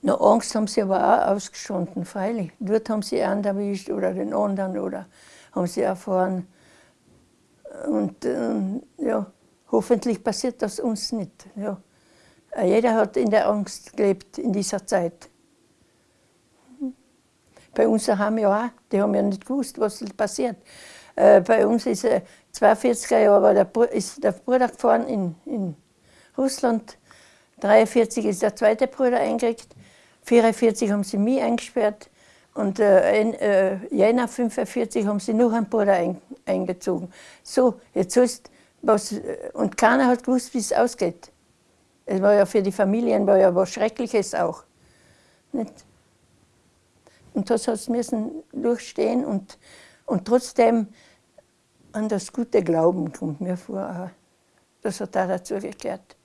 Na, Angst haben sie aber auch ausgestanden, freilich. Dort haben sie einen erwischt oder den anderen oder haben sie erfahren. Und ähm, ja, hoffentlich passiert das uns nicht. Ja. Jeder hat in der Angst gelebt in dieser Zeit. Bei uns haben ja auch, die haben ja nicht gewusst, was passiert. Äh, bei uns ist äh, 42er Jahre war der, ist der Bruder gefahren in, in Russland. 43 ist der zweite Bruder eingerückt. 44 haben sie mich eingesperrt. Und äh, in äh, Jänner 45 haben sie noch einen Bruder ein, eingezogen. So, jetzt ist was, und keiner hat gewusst, wie es ausgeht. Es war ja für die Familien war ja was Schreckliches auch. Nicht? Und das hat müssen durchstehen und, und trotzdem an das gute Glauben kommt mir vor, das hat da dazu gekehrt.